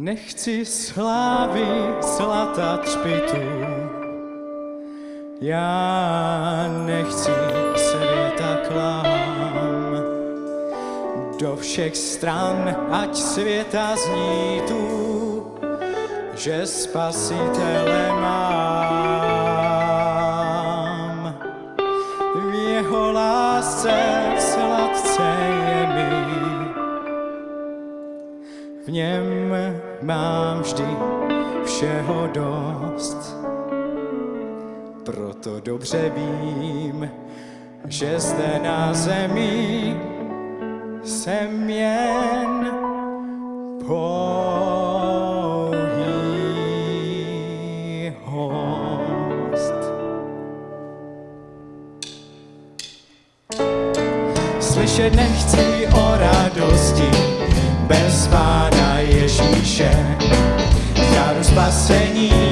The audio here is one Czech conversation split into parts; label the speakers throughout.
Speaker 1: Nechci slávy zlata třpitu, já nechci světa klám. Do všech stran, ať světa zní tu, že spasitele mám. V jeho lásce sladce V něm mám vždy všeho dost, proto dobře vím, že zde na zemi jsem jen po. Slyšet nechci o radosti bez vás. Já Zarus baseni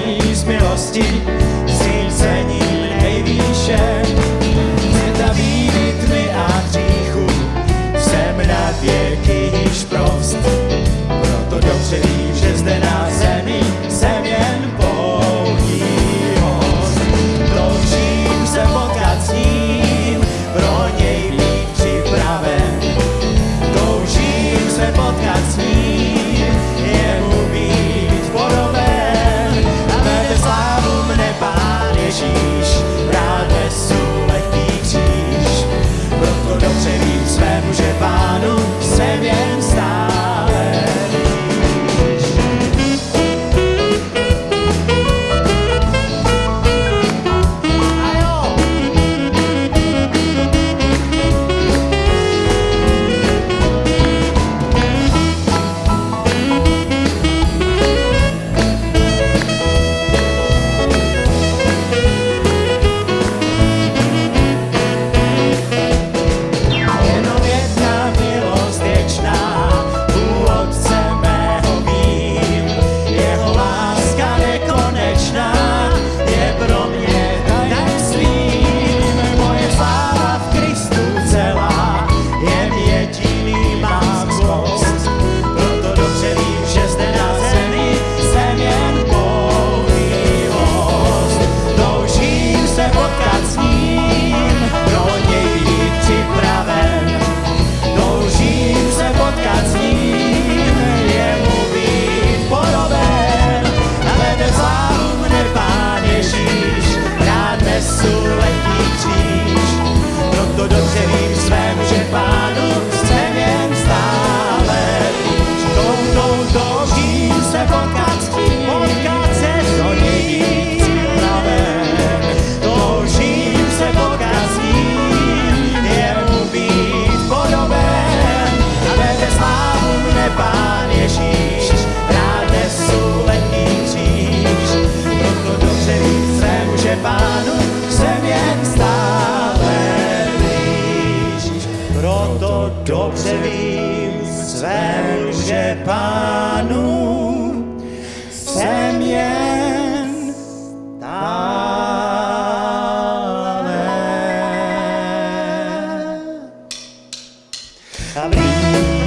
Speaker 1: jen stále blíž. Proto dobře vím svému, že pánu jsem jen stále. A blíž.